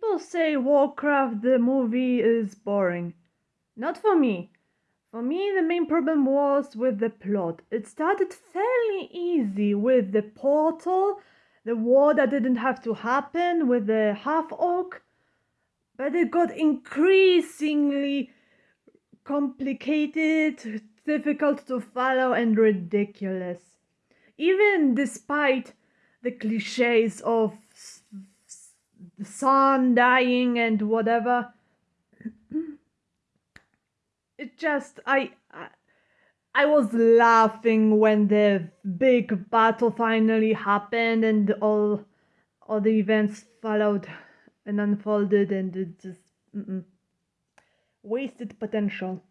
People say Warcraft the movie is boring. Not for me. For me, the main problem was with the plot. It started fairly easy with the portal, the war that didn't have to happen with the half orc, but it got increasingly complicated, difficult to follow, and ridiculous. Even despite the cliches of the sun dying and whatever it just I, I I was laughing when the big battle finally happened and all all the events followed and unfolded and it just mm-mm. wasted potential